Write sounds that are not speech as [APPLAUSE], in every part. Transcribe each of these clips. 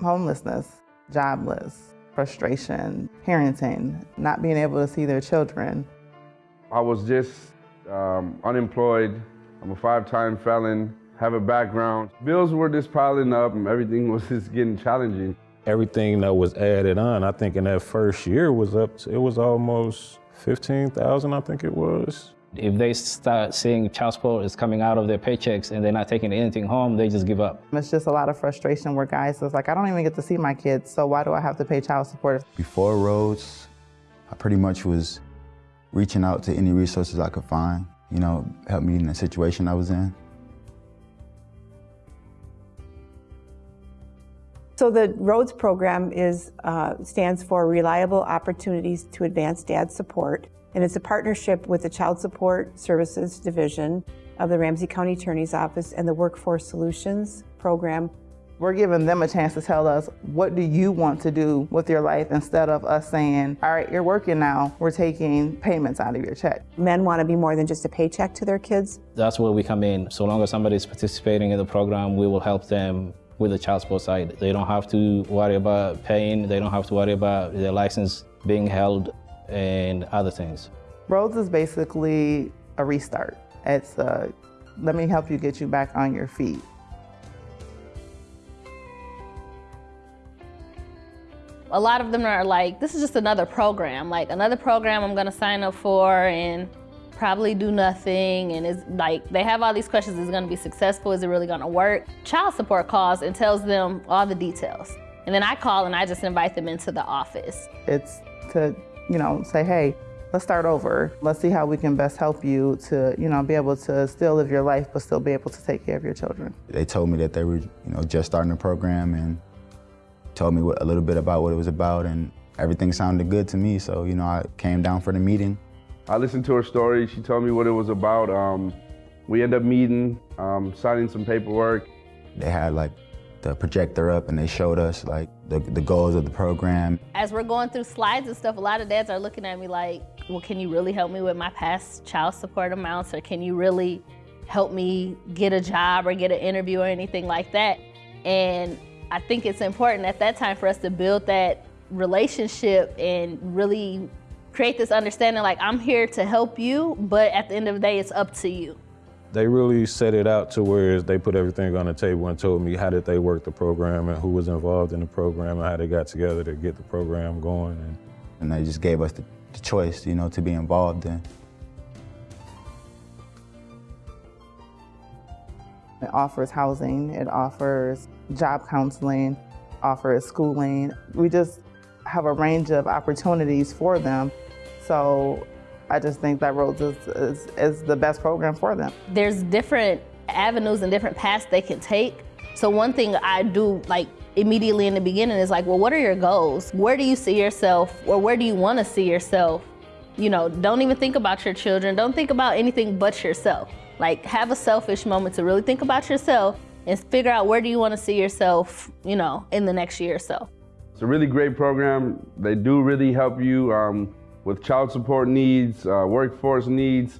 homelessness, jobless, frustration, parenting, not being able to see their children. I was just um, unemployed. I'm a five-time felon, have a background. Bills were just piling up and everything [LAUGHS] was just getting challenging. Everything that was added on, I think in that first year was up, to, it was almost 15,000, I think it was. If they start seeing child support is coming out of their paychecks and they're not taking anything home, they just give up. It's just a lot of frustration where guys is like, I don't even get to see my kids, so why do I have to pay child support? Before ROADS, I pretty much was reaching out to any resources I could find, you know, help me in the situation I was in. So the ROADS program is, uh, stands for Reliable Opportunities to Advance Dad Support and it's a partnership with the Child Support Services Division of the Ramsey County Attorney's Office and the Workforce Solutions Program. We're giving them a chance to tell us, what do you want to do with your life instead of us saying, all right, you're working now, we're taking payments out of your check. Men want to be more than just a paycheck to their kids. That's where we come in. So long as somebody's participating in the program, we will help them with the child support side. They don't have to worry about paying, they don't have to worry about their license being held and other things. ROADS is basically a restart. It's a, let me help you get you back on your feet. A lot of them are like, this is just another program, like another program I'm gonna sign up for and probably do nothing. And it's like they have all these questions. Is it going to be successful? Is it really going to work? Child support calls and tells them all the details. And then i call and i just invite them into the office. It's to you know, say, hey, let's start over. Let's see how we can best help you to, you know, be able to still live your life, but still be able to take care of your children. They told me that they were, you know, just starting the program and told me what, a little bit about what it was about and everything sounded good to me. So, you know, I came down for the meeting. I listened to her story. She told me what it was about. Um, we ended up meeting, um, signing some paperwork. They had like the projector up and they showed us like the, the goals of the program. As we're going through slides and stuff, a lot of dads are looking at me like, well, can you really help me with my past child support amounts or can you really help me get a job or get an interview or anything like that? And I think it's important at that time for us to build that relationship and really create this understanding like I'm here to help you, but at the end of the day, it's up to you. They really set it out to where they put everything on the table and told me how did they work the program and who was involved in the program and how they got together to get the program going. And, and they just gave us the, the choice, you know, to be involved in. It offers housing, it offers job counseling, offers schooling. We just have a range of opportunities for them. So I just think that ROADS is, is, is the best program for them. There's different avenues and different paths they can take. So one thing I do like immediately in the beginning is like, well, what are your goals? Where do you see yourself or where do you want to see yourself? You know, don't even think about your children. Don't think about anything but yourself. Like have a selfish moment to really think about yourself and figure out where do you want to see yourself, you know, in the next year or so. It's a really great program. They do really help you um, with child support needs, uh, workforce needs.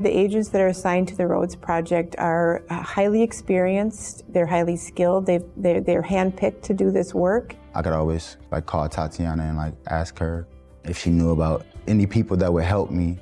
The agents that are assigned to the ROADS Project are uh, highly experienced, they're highly skilled, they've, they're, they're handpicked to do this work. I could always like call Tatiana and like ask her if she knew about any people that would help me.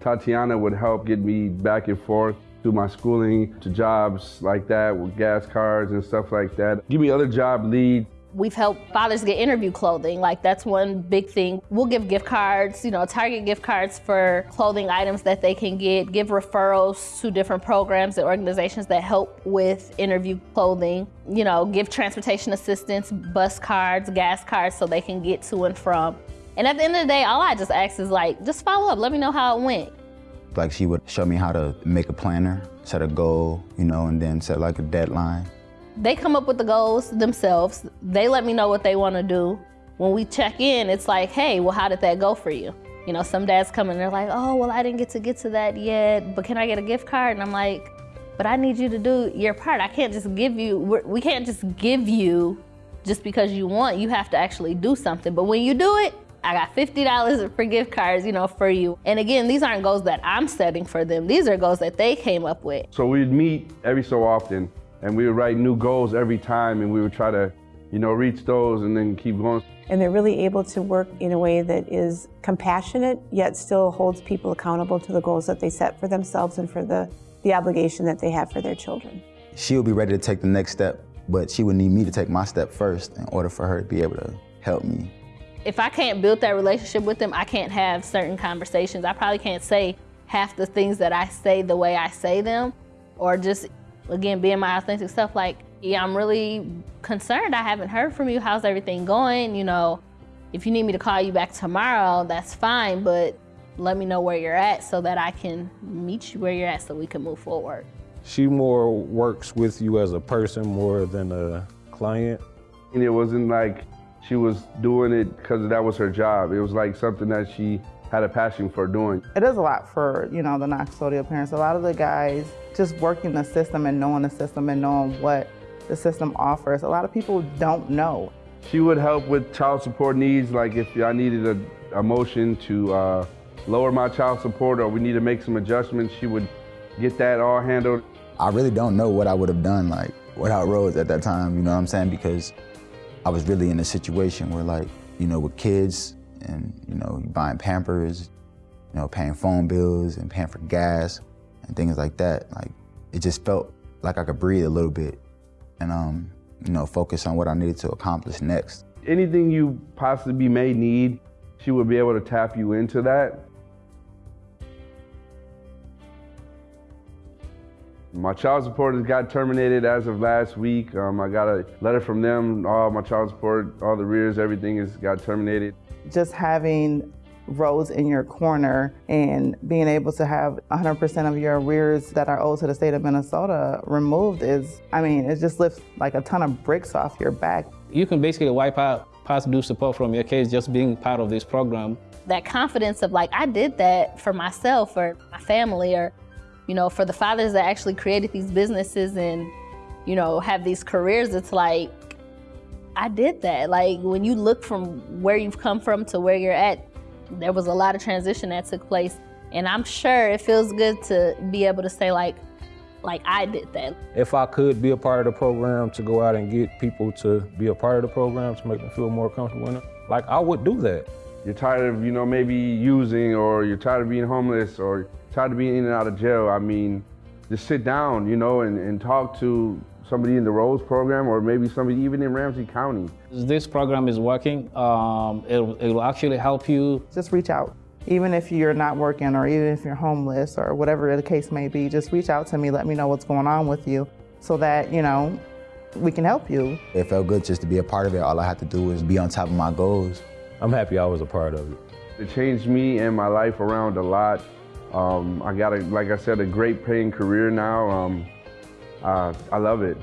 Tatiana would help get me back and forth through my schooling to jobs like that with gas cards and stuff like that. Give me other job leads. We've helped fathers get interview clothing. Like that's one big thing. We'll give gift cards, you know, Target gift cards for clothing items that they can get, give referrals to different programs and organizations that help with interview clothing, you know, give transportation assistance, bus cards, gas cards so they can get to and from. And at the end of the day, all I just ask is like, just follow up, let me know how it went. Like she would show me how to make a planner, set a goal, you know, and then set like a deadline. They come up with the goals themselves. They let me know what they want to do. When we check in, it's like, hey, well, how did that go for you? You know, some dads come and they're like, oh, well, I didn't get to get to that yet, but can I get a gift card? And I'm like, but I need you to do your part. I can't just give you, we can't just give you just because you want. You have to actually do something. But when you do it, I got $50 for gift cards, you know, for you. And again, these aren't goals that I'm setting for them. These are goals that they came up with. So we'd meet every so often and we would write new goals every time and we would try to, you know, reach those and then keep going. And they're really able to work in a way that is compassionate, yet still holds people accountable to the goals that they set for themselves and for the, the obligation that they have for their children. she'll be ready to take the next step, but she would need me to take my step first in order for her to be able to help me. If I can't build that relationship with them, I can't have certain conversations. I probably can't say half the things that I say the way I say them, or just, again, being my authentic self. Like, yeah, I'm really concerned. I haven't heard from you. How's everything going? You know, if you need me to call you back tomorrow, that's fine, but let me know where you're at so that I can meet you where you're at so we can move forward. She more works with you as a person more than a client. And it wasn't like she was doing it because that was her job. It was like something that she had a passion for doing. It is a lot for, you know, the non-custodial parents. A lot of the guys just working the system and knowing the system and knowing what the system offers. A lot of people don't know. She would help with child support needs, like if I needed a, a motion to uh, lower my child support or we need to make some adjustments, she would get that all handled. I really don't know what I would have done like without Rose at that time, you know what I'm saying? Because I was really in a situation where like, you know, with kids and, you know, buying Pampers, you know, paying phone bills and paying for gas and things like that. Like, it just felt like I could breathe a little bit and, um, you know, focus on what I needed to accomplish next. Anything you possibly may need, she would be able to tap you into that. My child support has got terminated as of last week. Um, I got a letter from them, all my child support, all the rears, everything has got terminated. Just having ROADS in your corner and being able to have 100% of your arrears that are owed to the state of Minnesota removed is, I mean, it just lifts like a ton of bricks off your back. You can basically wipe out past due support from your case just being part of this program. That confidence of like, I did that for myself or my family or, you know, for the fathers that actually created these businesses and, you know, have these careers, it's like, I did that. Like when you look from where you've come from to where you're at, there was a lot of transition that took place. And I'm sure it feels good to be able to say like, like I did that. If I could be a part of the program to go out and get people to be a part of the program to make them feel more comfortable in it, like I would do that. You're tired of, you know, maybe using or you're tired of being homeless or tired of being in and out of jail. I mean, just sit down, you know, and, and talk to somebody in the ROADS program or maybe somebody even in Ramsey County. This program is working. Um, it, it will actually help you. Just reach out. Even if you're not working or even if you're homeless or whatever the case may be, just reach out to me, let me know what's going on with you so that, you know, we can help you. It felt good just to be a part of it. All I had to do was be on top of my goals. I'm happy I was a part of it. It changed me and my life around a lot. Um, I got, a, like I said, a great paying career now. Um, uh, I love it.